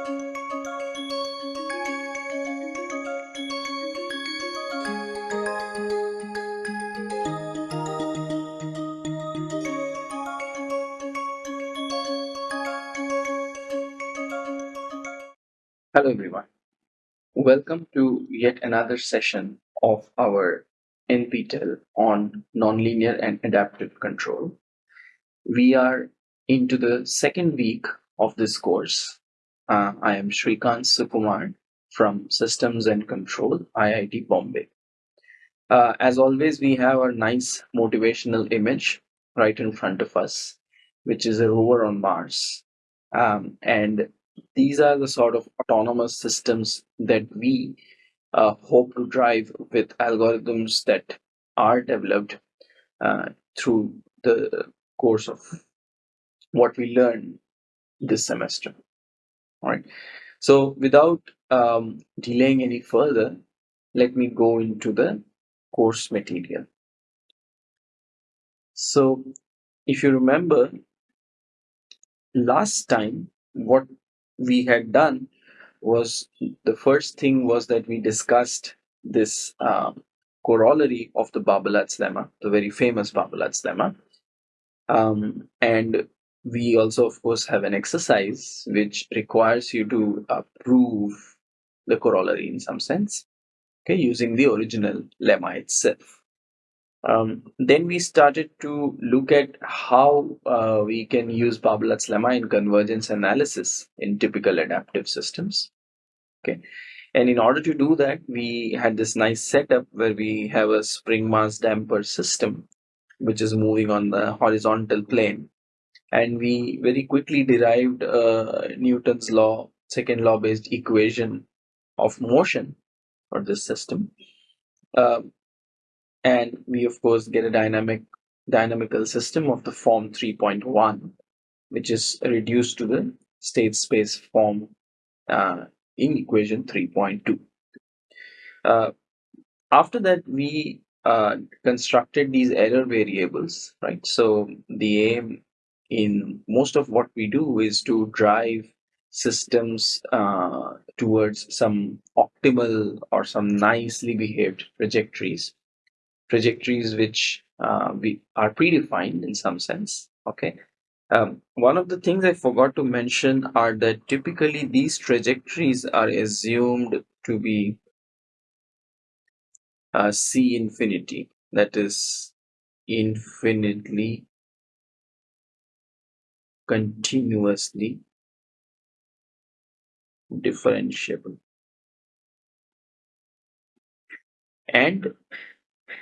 Hello everyone. Welcome to yet another session of our NPTEL on nonlinear and adaptive control. We are into the second week of this course. Uh, I am Srikant Sukumar from Systems and Control, IIT Bombay. Uh, as always, we have a nice motivational image right in front of us, which is a rover on Mars. Um, and these are the sort of autonomous systems that we uh, hope to drive with algorithms that are developed uh, through the course of what we learn this semester. All right. So without um, delaying any further, let me go into the course material. So if you remember, last time what we had done was the first thing was that we discussed this um, corollary of the Barbalat's lemma, the very famous Barbalat's lemma. Um, and we also, of course, have an exercise which requires you to uh, prove the corollary in some sense, okay, using the original lemma itself. Um, then we started to look at how uh, we can use Barbalat's lemma in convergence analysis in typical adaptive systems. Okay, and in order to do that, we had this nice setup where we have a spring mass damper system, which is moving on the horizontal plane, and we very quickly derived uh, Newton's law, second law based equation of motion for this system. Uh, and we of course get a dynamic dynamical system of the form 3.1 which is reduced to the state space form uh, in equation 3.2 uh, after that we uh, constructed these error variables right so the aim in most of what we do is to drive systems uh, towards some optimal or some nicely behaved trajectories trajectories which uh, we are predefined in some sense. Okay. Um, one of the things I forgot to mention are that typically these trajectories are assumed to be uh, C infinity, that is infinitely continuously differentiable. And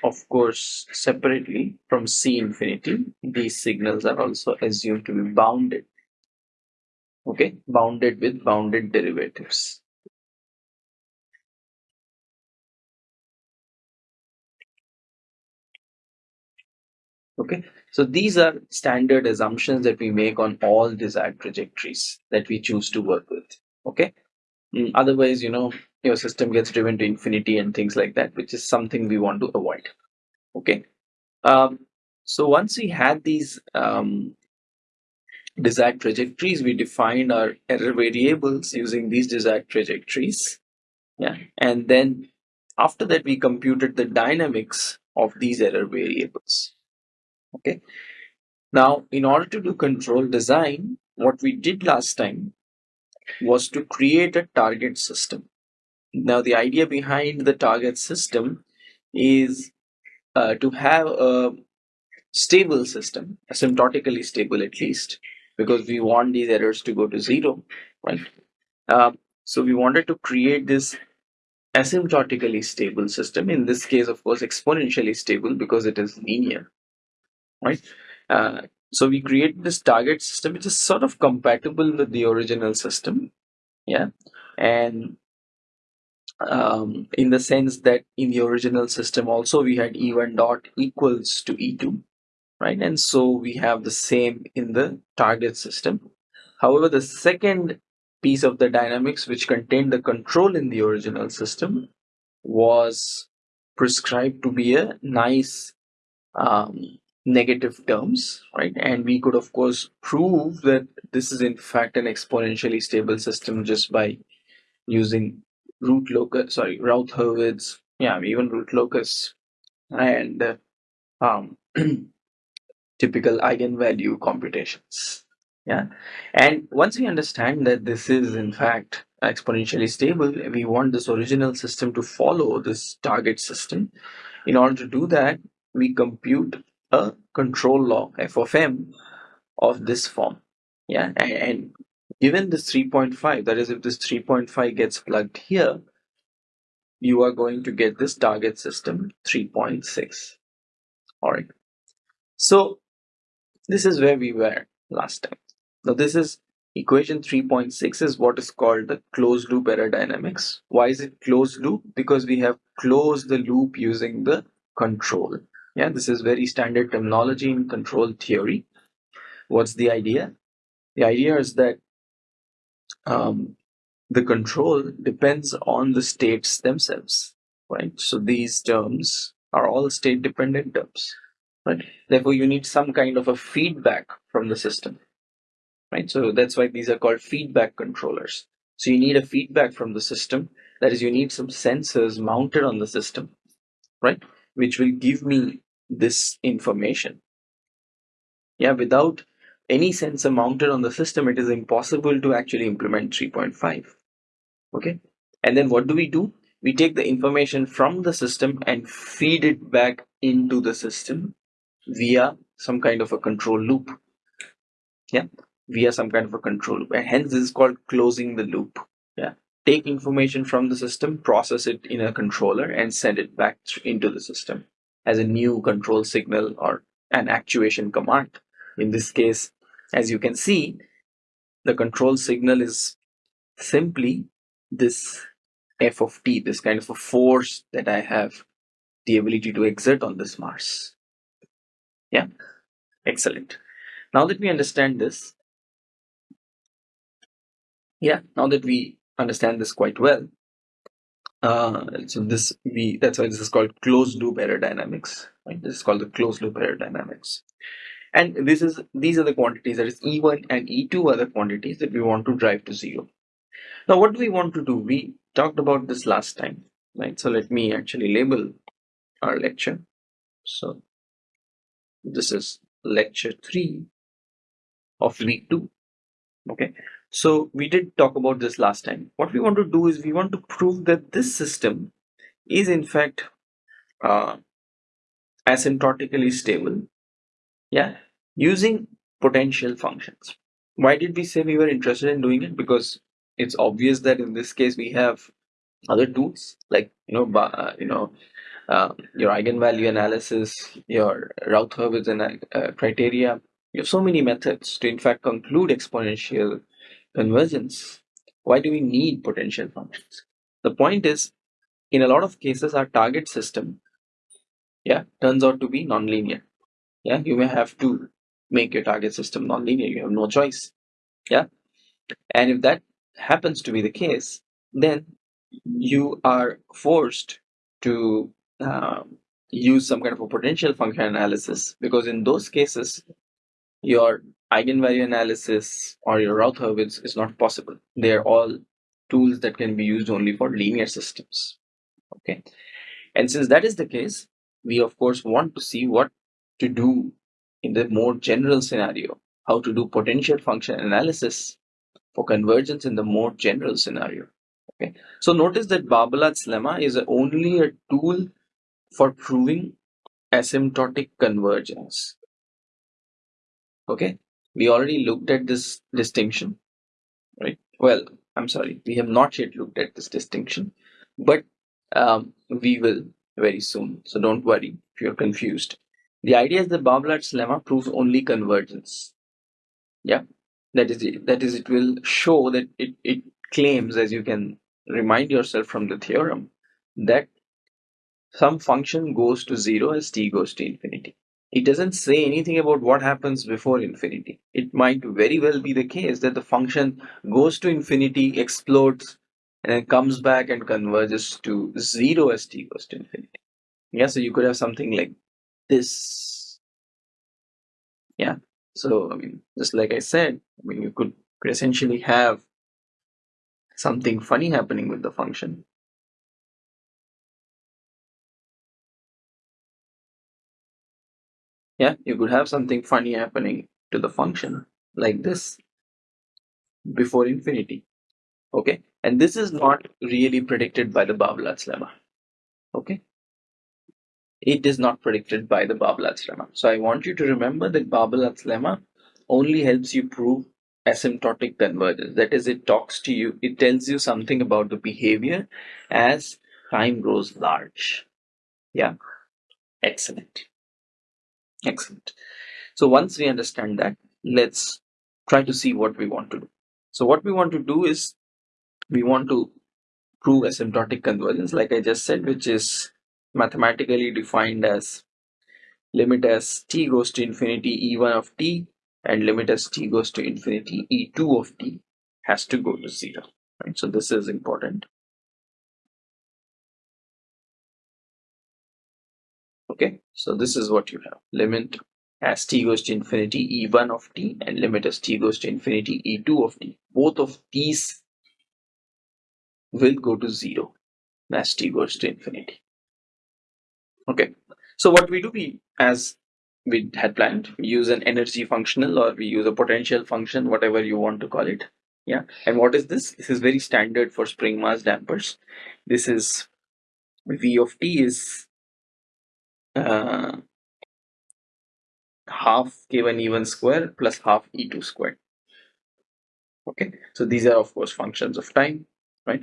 of course, separately from C infinity, these signals are also assumed to be bounded. Okay, bounded with bounded derivatives. Okay, so these are standard assumptions that we make on all desired trajectories that we choose to work with. Okay, mm, otherwise, you know, your system gets driven to infinity and things like that, which is something we want to avoid. Okay. Um, so once we had these um, desired trajectories, we defined our error variables using these desired trajectories. Yeah. And then after that, we computed the dynamics of these error variables. Okay. Now, in order to do control design, what we did last time was to create a target system. Now, the idea behind the target system is uh, to have a stable system, asymptotically stable at least, because we want these errors to go to zero, right? Uh, so we wanted to create this asymptotically stable system. In this case, of course, exponentially stable because it is linear, right? Uh, so we create this target system which is sort of compatible with the original system, yeah, and um, in the sense that in the original system also we had e1 dot equals to e2 right? And so we have the same in the target system. However the second piece of the dynamics which contained the control in the original system was prescribed to be a nice um, negative terms, right? And we could, of course, prove that this is in fact an exponentially stable system just by using root locus, sorry, Routh-Hurwitz, yeah, even root locus and uh, um, typical eigenvalue computations. Yeah, and once we understand that this is in fact exponentially stable, we want this original system to follow this target system. In order to do that, we compute a control law f of m of this form. Yeah, and, and given this 3.5, that is if this 3.5 gets plugged here, you are going to get this target system 3.6. All right. So this is where we were last time. Now this is equation 3.6 is what is called the closed loop error dynamics. Why is it closed loop? Because we have closed the loop using the control. Yeah, this is very standard terminology in control theory. What's the idea? The idea is that um, the control depends on the states themselves, right? So these terms are all state dependent terms, right? Therefore, you need some kind of a feedback from the system, right? So that's why these are called feedback controllers. So you need a feedback from the system. That is, you need some sensors mounted on the system, right? Which will give me this information. Yeah, without any sensor mounted on the system, it is impossible to actually implement 3.5 okay? And then what do we do? We take the information from the system and feed it back into the system via some kind of a control loop. Yeah? Via some kind of a control loop. And hence this is called closing the loop. Yeah? Take information from the system process it in a controller and send it back into the system as a new control signal or an actuation command in this case as you can see the control signal is simply this f of t, this kind of a force that I have the ability to exert on this Mars. Yeah, excellent. Now that we understand this, yeah, now that we understand this quite well, uh, so this we that's why this is called closed loop error dynamics. Right? This is called the closed loop error dynamics. And this is these are the quantities that is E1 and E2 are the quantities that we want to drive to zero. Now, what do we want to do? We talked about this last time, right? So let me actually label our lecture. So this is lecture 3 of week 2. Okay, so we did talk about this last time. What we want to do is we want to prove that this system is in fact uh, asymptotically stable. Yeah, using potential functions. Why did we say we were interested in doing it? Because it's obvious that in this case we have other tools like you know uh, you know uh, your eigenvalue analysis, your Routh-Hurwitz uh, criteria. You have so many methods to in fact conclude exponential convergence. Why do we need potential functions? The point is, in a lot of cases, our target system, yeah, turns out to be nonlinear. Yeah, you may have to make your target system nonlinear. You have no choice. Yeah, and if that happens to be the case, then you are forced to uh, use some kind of a potential function analysis because in those cases, your eigenvalue analysis or your Routh-Hurwitz is not possible. They are all tools that can be used only for linear systems. Okay, and since that is the case, we of course want to see what to do in the more general scenario, how to do potential function analysis for convergence in the more general scenario. Okay, so notice that Barbalat's lemma is only a tool for proving asymptotic convergence. Okay, we already looked at this distinction, right? Well, I'm sorry, we have not yet looked at this distinction, but um, we will very soon. So don't worry if you're confused. The idea is that Barbalat's lemma proves only convergence. Yeah, that is it, that is it will show that it, it claims as you can remind yourself from the theorem that some function goes to zero as t goes to infinity it doesn't say anything about what happens before infinity it might very well be the case that the function goes to infinity explodes and then comes back and converges to zero as t goes to infinity yeah so you could have something like this Yeah. So I mean, just like I said, I mean, you could, essentially have something funny happening with the function. Yeah, you could have something funny happening to the function like this before infinity. Okay, and this is not really predicted by the Barbalat's lemma. Okay, it is not predicted by the Barbalat's lemma. So I want you to remember that Barbalat's lemma only helps you prove asymptotic convergence. That is, it talks to you, it tells you something about the behavior as time grows large. Yeah, excellent. Excellent. So once we understand that, let's try to see what we want to do. So what we want to do is we want to prove asymptotic convergence, like I just said, which is mathematically defined as limit as t goes to infinity e1 of t and limit as t goes to infinity e2 of t has to go to zero. Right? So this is important. Okay, so this is what you have. Limit as t goes to infinity e1 of t and limit as t goes to infinity e2 of t. Both of these will go to zero as t goes to infinity. Okay, so what we do, we as we had planned, we use an energy functional or we use a potential function, whatever you want to call it. Yeah, and what is this? This is very standard for spring mass dampers. This is v of t is uh, half k1 e1 square plus half e2 square Okay, so these are of course functions of time, right?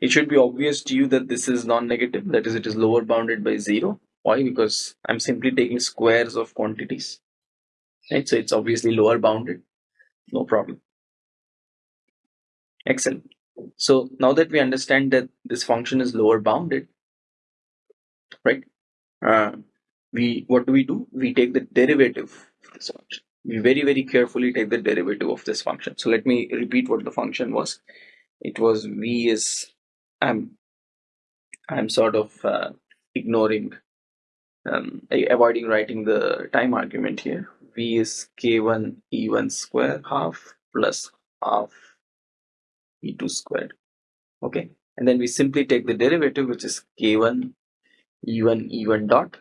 It should be obvious to you that this is non-negative, that is it is lower bounded by zero. Why? Because I'm simply taking squares of quantities, right? So it's obviously lower bounded, no problem. Excellent. So now that we understand that this function is lower bounded, right? Uh, we what do we do? We take the derivative of this function. We very very carefully take the derivative of this function. So let me repeat what the function was. It was v is I'm I'm sort of uh, ignoring um, avoiding writing the time argument here. v is k1 e1 square half plus half e2 squared. Okay, and then we simply take the derivative, which is k1 e1 e1 dot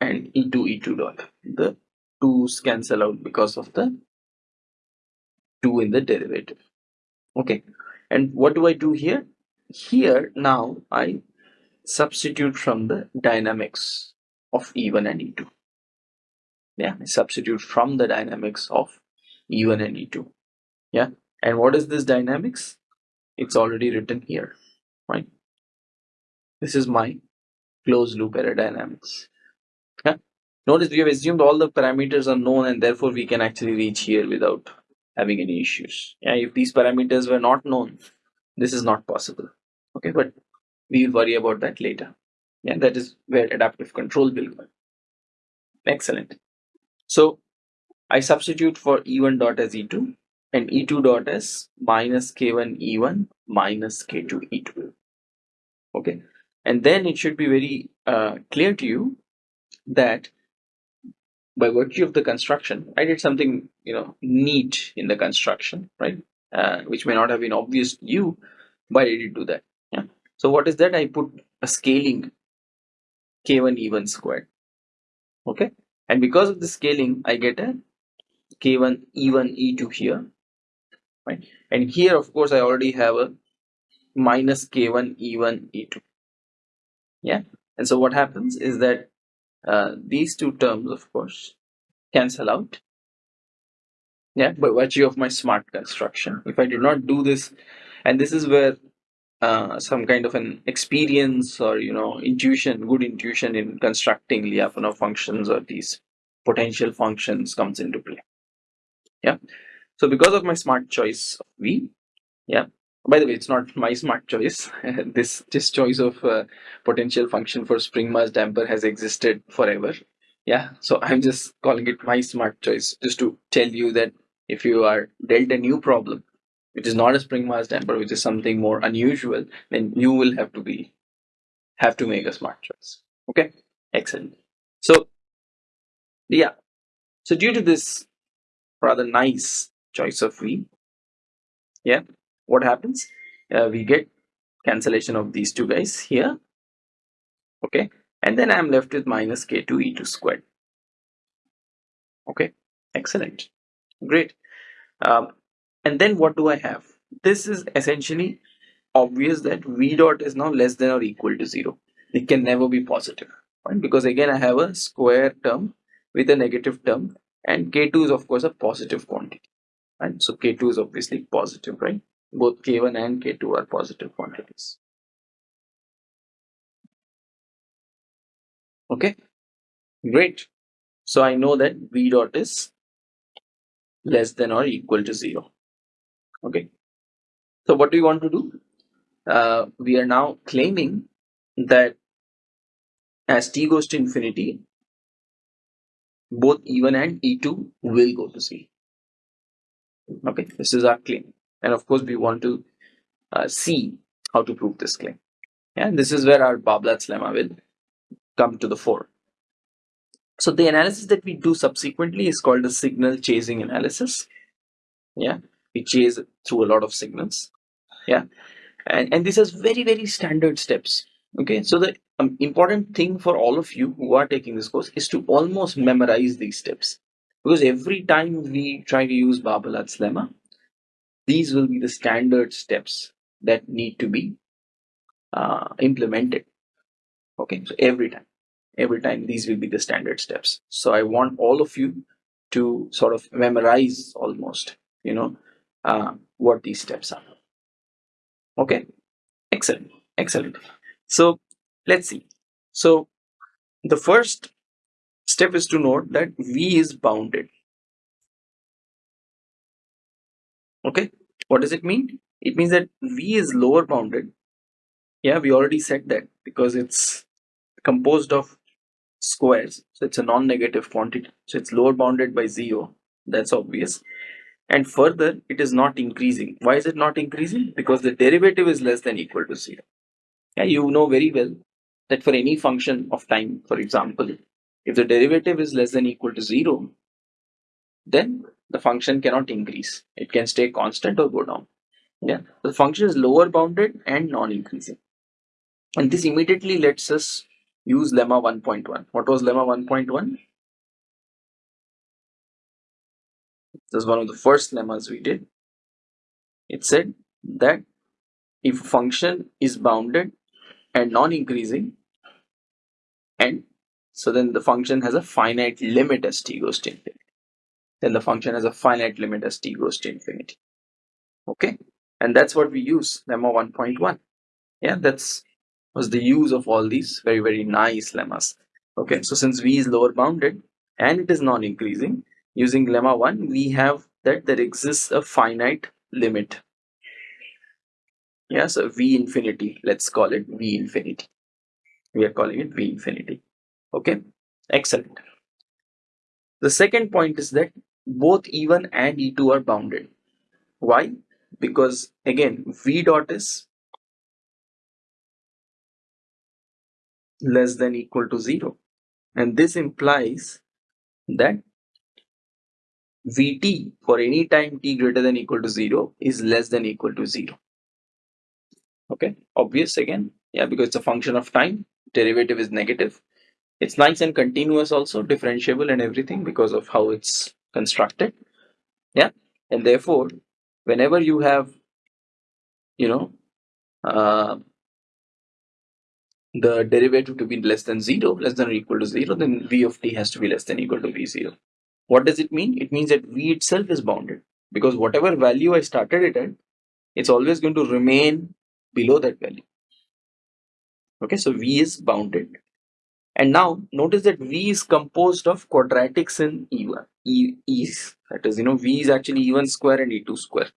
and e2 e2 dot. The 2's cancel out because of the 2 in the derivative. Okay, and what do I do here? Here now I substitute from the dynamics of E1 and E2. Yeah, I substitute from the dynamics of E1 and E2. Yeah, and what is this dynamics? It's already written here, right? This is my closed loop error dynamics. Yeah. Notice we have assumed all the parameters are known and therefore we can actually reach here without having any issues. Yeah, if these parameters were not known, this is not possible. Okay, but we will worry about that later. Yeah, that is where adaptive control will come. Excellent. So I substitute for E1 dot as E2 and E2 dot as minus K1 E1 minus K2 E2. Okay, and then it should be very uh, clear to you that by virtue of the construction, I did something you know neat in the construction, right? Uh, which may not have been obvious to you. Why did you do that? Yeah. So what is that? I put a scaling k1 e1 squared. Okay, and because of the scaling, I get a k1 e1 e2 here, right? And here, of course, I already have a minus k1 e1 e2. Yeah, and so what happens is that uh, these two terms, of course, cancel out. Yeah, by virtue of my smart construction. If I did not do this, and this is where uh, some kind of an experience or you know intuition, good intuition in constructing Lyapunov functions or these potential functions comes into play. Yeah. So because of my smart choice of V, yeah. By the way, it's not my smart choice. this this choice of uh, potential function for spring mass damper has existed forever. Yeah. So I'm just calling it my smart choice just to tell you that if you are dealt a new problem which is not a spring mass damper, which is something more unusual, then you will have to be have to make a smart choice. Okay, excellent. So yeah, So due to this rather nice choice of V, yeah, what happens? Uh, we get cancellation of these two guys here. Okay, and then I'm left with minus k2 e2 squared. Okay, excellent, great. Um, and then what do I have? This is essentially obvious that v dot is now less than or equal to 0. It can never be positive, right? Because again, I have a square term with a negative term and k2 is of course a positive quantity, right? So k2 is obviously positive, right? Both k1 and k2 are positive quantities. Okay, great. So I know that v dot is less than or equal to 0. Okay, so what do we want to do? Uh, we are now claiming that as t goes to infinity, both E1 and E2 will go to 0. Okay, this is our claim. And of course, we want to uh, see how to prove this claim. Yeah, this is where our Barbalat's lemma will come to the fore. So the analysis that we do subsequently is called the signal chasing analysis. Yeah, we chase through a lot of signals. Yeah, and, and this has very, very standard steps. Okay, so the um, important thing for all of you who are taking this course is to almost memorize these steps. Because every time we try to use Barbalat's lemma, these will be the standard steps that need to be uh, implemented. Okay, so every time, every time these will be the standard steps. So I want all of you to sort of memorize almost, you know, uh, what these steps are. Okay, excellent, excellent. So let's see. So the first step is to note that V is bounded. Okay, what does it mean? It means that V is lower bounded. Yeah, we already said that because it's composed of squares. So it's a non-negative quantity. So it's lower bounded by zero. That's obvious. And further, it is not increasing. Why is it not increasing? Because the derivative is less than equal to zero. Yeah, you know very well that for any function of time, for example, if the derivative is less than equal to zero, then the function cannot increase. It can stay constant or go down. Yeah, the function is lower bounded and non-increasing. And this immediately lets us use lemma 1.1. What was lemma 1.1? This is one of the first lemmas we did. It said that if a function is bounded and non-increasing and so then the function has a finite limit as t goes to infinity then the function has a finite limit as t goes to infinity. Okay? And that's what we use lemma 1.1 yeah that's was the use of all these very very nice lemmas. Okay so since v is lower bounded and it is non-increasing using lemma 1 we have that there exists a finite limit. Yeah so v infinity let's call it v infinity. We are calling it v infinity. Okay excellent. The second point is that both e1 and e2 are bounded. Why? Because again v dot is less than equal to 0 and this implies that vt for any time t greater than equal to 0 is less than equal to 0 okay? Obvious again? Yeah because it's a function of time. Derivative is negative. It's nice and continuous also differentiable and everything because of how it's constructed. Yeah. And therefore whenever you have you know uh, the derivative to be less than 0 less than or equal to 0 then v of t has to be less than equal to v0 what does it mean? It means that v itself is bounded. Because whatever value i started it at it's always going to remain below that value. Okay, so V is bounded. And now notice that V is composed of quadratics in E1, e, E's. That is, you know, V is actually E1 square and E2 square.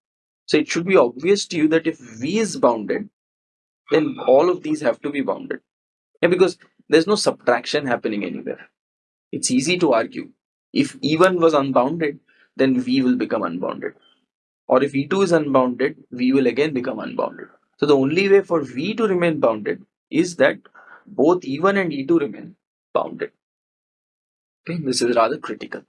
So it should be obvious to you that if V is bounded, then all of these have to be bounded. Yeah, because there's no subtraction happening anywhere. It's easy to argue. If E1 was unbounded, then V will become unbounded. Or if E2 is unbounded, V will again become unbounded. So the only way for V to remain bounded is that both E1 and E2 remain bounded. Okay, this is rather critical.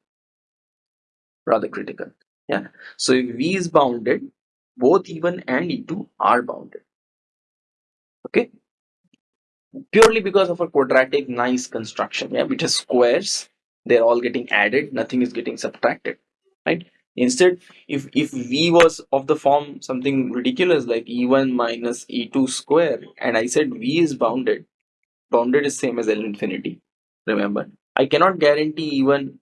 Rather critical. Yeah. So if V is bounded, both E1 and E2 are bounded. Okay. Purely because of a quadratic nice construction, yeah, which is squares, they're all getting added, nothing is getting subtracted. Right? Instead, if, if V was of the form something ridiculous like E1 minus E2 square, and I said V is bounded, bounded is same as L infinity. Remember, I cannot guarantee E1,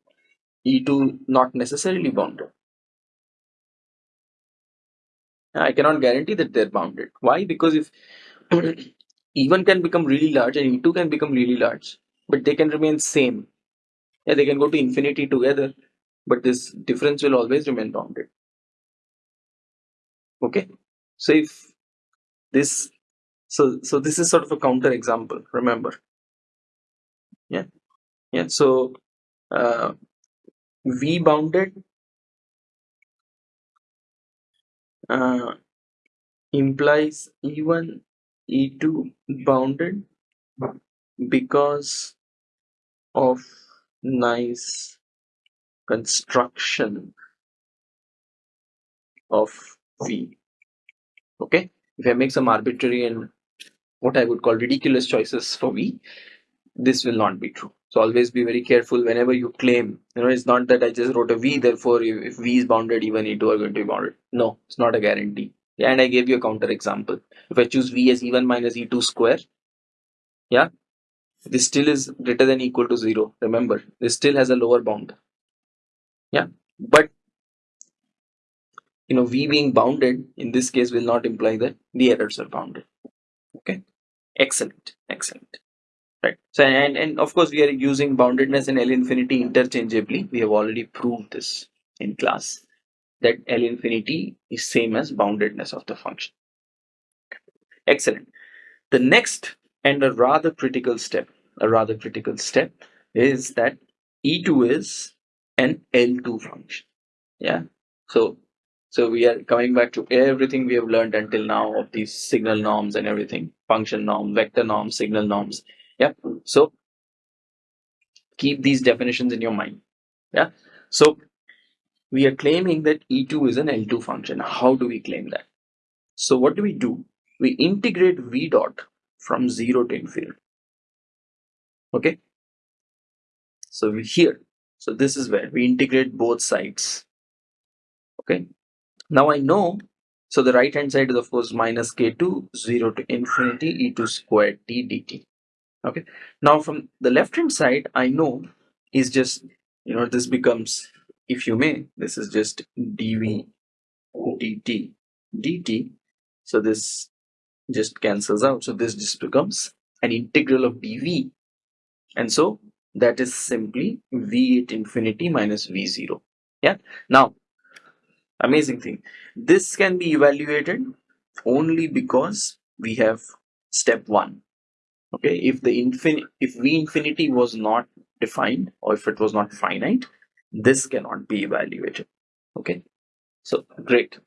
E2 not necessarily bounded. I cannot guarantee that they're bounded. Why? Because if E1 can become really large and E2 can become really large, but they can remain same. Yeah, they can go to infinity together, but this difference will always remain bounded okay so if this so so this is sort of a counter example remember yeah yeah so uh, v bounded uh, implies e1 e2 bounded because of nice construction of v. Okay? If i make some arbitrary and what i would call ridiculous choices for v this will not be true so always be very careful whenever you claim. You know it's not that i just wrote a v therefore if v is bounded even e2 are going to be bounded. No it's not a guarantee. Yeah, and i gave you a counter example if i choose v as e1 minus e2 square yeah this still is greater than equal to zero. Remember this still has a lower bound. Yeah but you know v being bounded in this case will not imply that the errors are bounded. Okay? Excellent excellent right. So and and of course we are using boundedness and l infinity interchangeably. We have already proved this in class that l infinity is same as boundedness of the function. Excellent. The next and a rather critical step a rather critical step is that e2 is an l2 function. Yeah. So so we are coming back to everything we have learned until now of these signal norms and everything, function norm, vector norms, signal norms. Yeah. So keep these definitions in your mind. Yeah. So we are claiming that E2 is an L2 function. How do we claim that? So what do we do? We integrate V dot from 0 to infinity. Okay. So we here. So this is where we integrate both sides. Okay. Now I know, so the right hand side is of course minus k2, 0 to infinity e2 squared t dt. Okay. Now from the left hand side, I know is just, you know, this becomes, if you may, this is just dv dt dt. So this just cancels out. So this just becomes an integral of dv. And so that is simply v at infinity minus v0. Yeah. Now amazing thing this can be evaluated only because we have step one okay if the infinite if v infinity was not defined or if it was not finite this cannot be evaluated. Okay so great.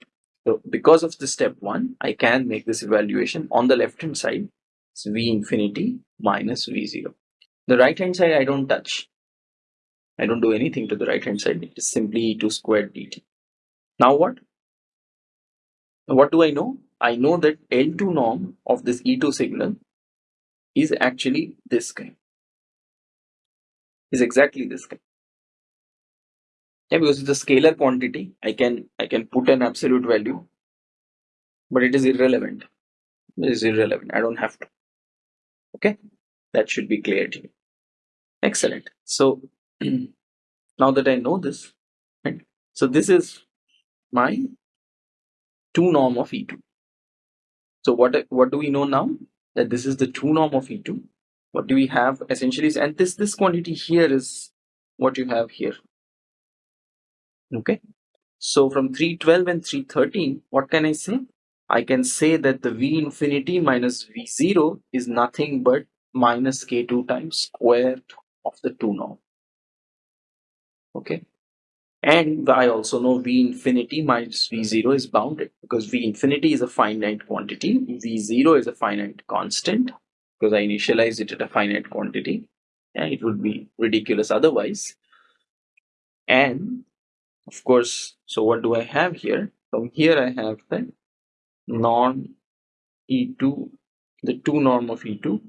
So because of the step one i can make this evaluation on the left hand side. It's v infinity minus v0 the right hand side i don't touch. I don't do anything to the right hand side. It is simply e2 squared dt now what? What do I know? I know that L2 norm of this E2 signal is actually this guy. Is exactly this guy. Yeah, because it's a scalar quantity. I can I can put an absolute value, but it is irrelevant. It is irrelevant. I don't have to. Okay, that should be clear to you. Excellent. So now that I know this, right? So this is my 2 norm of E2. So what, what do we know now? That this is the 2 norm of E2. What do we have essentially? Is, and this, this quantity here is what you have here. Okay. So from 312 and 313, what can I say? I can say that the V infinity minus V0 is nothing but minus K2 times square of the 2 norm. Okay. And I also know V infinity minus V0 is bounded because V infinity is a finite quantity. V0 is a finite constant because I initialized it at a finite quantity and it would be ridiculous otherwise. And of course, so what do I have here? From here I have the norm E2, the 2 norm of E2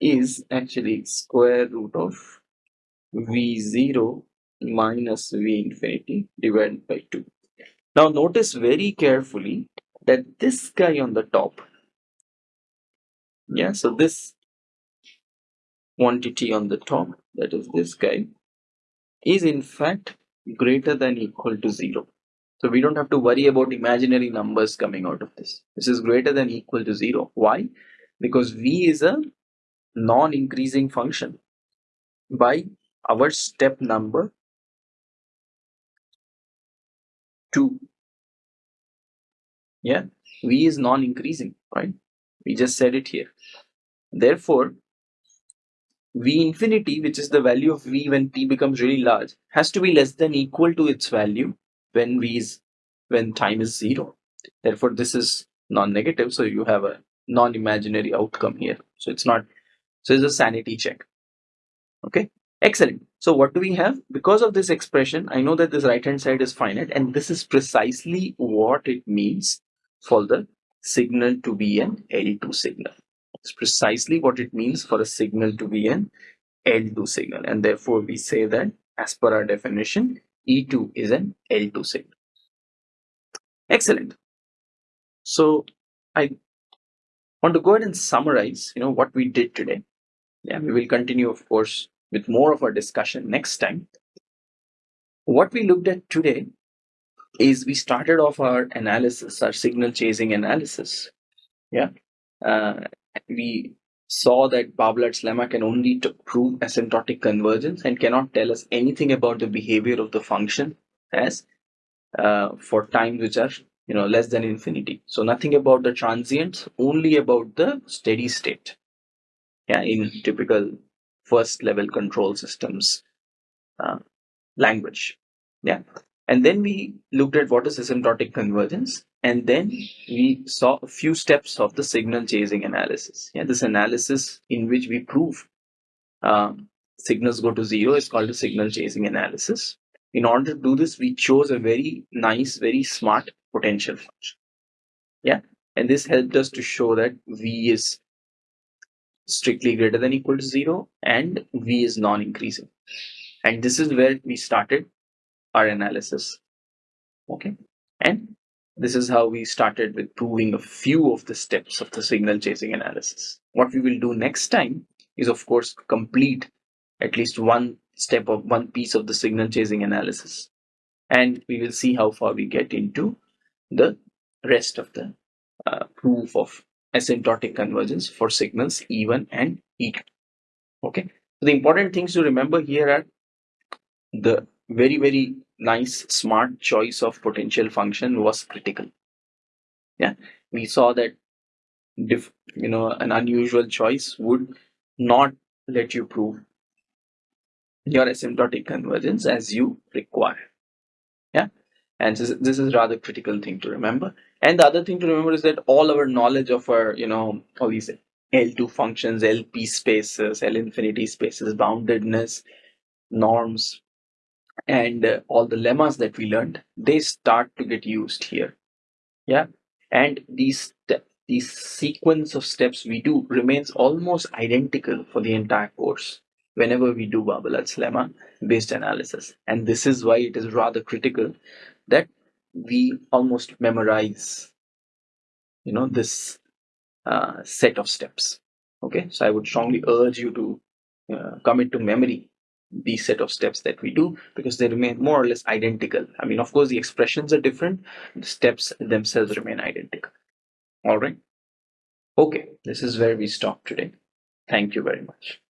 is actually square root of V0 minus V infinity divided by 2. Now notice very carefully that this guy on the top, yeah, so this quantity on the top, that is this guy, is in fact greater than equal to 0. So we don't have to worry about imaginary numbers coming out of this. This is greater than equal to 0. Why? Because v is a non-increasing function by our step number 2. Yeah, v is non-increasing, right? We just said it here. Therefore, v infinity, which is the value of v when t becomes really large, has to be less than equal to its value when v is when time is zero. Therefore, this is non-negative, so you have a non-imaginary outcome here. So it's not so it's a sanity check. Okay, excellent. So what do we have? Because of this expression, I know that this right hand side is finite, and this is precisely what it means for the signal to be an L2 signal. It's precisely what it means for a signal to be an L2 signal, and therefore we say that as per our definition, E2 is an L2 signal. Excellent. So I want to go ahead and summarize, you know, what we did today. Yeah, we will continue, of course, with more of our discussion next time. What we looked at today is we started off our analysis, our signal chasing analysis. Yeah, uh, we saw that Barbalat's lemma can only prove asymptotic convergence and cannot tell us anything about the behavior of the function as uh, for times which are you know less than infinity. So nothing about the transients, only about the steady state. Yeah, in typical first level control systems uh, language. Yeah, and then we looked at what is asymptotic convergence, and then we saw a few steps of the signal chasing analysis. Yeah, this analysis in which we prove um, signals go to zero is called a signal chasing analysis. In order to do this, we chose a very nice, very smart potential function. Yeah, and this helped us to show that V is strictly greater than equal to zero and V is non-increasing. And this is where we started our analysis. Okay, and this is how we started with proving a few of the steps of the signal chasing analysis. What we will do next time is, of course, complete at least one step of one piece of the signal chasing analysis. And we will see how far we get into the rest of the uh, proof of asymptotic convergence for signals E1 and E2. Okay, so the important things to remember here are the very, very nice, smart choice of potential function was critical. Yeah, we saw that diff, you know an unusual choice would not let you prove your asymptotic convergence as you require. Yeah? And this, this is rather critical thing to remember and the other thing to remember is that all our knowledge of our you know all these l2 functions lp spaces l infinity spaces boundedness norms and uh, all the lemmas that we learned they start to get used here yeah and these these sequence of steps we do remains almost identical for the entire course whenever we do Barbalat's lemma based analysis. And this is why it is rather critical that we almost memorize, you know, this uh, set of steps. Okay, so I would strongly urge you to uh, commit to memory these set of steps that we do because they remain more or less identical. I mean, of course, the expressions are different, the steps themselves remain identical. All right. Okay, this is where we stop today. Thank you very much.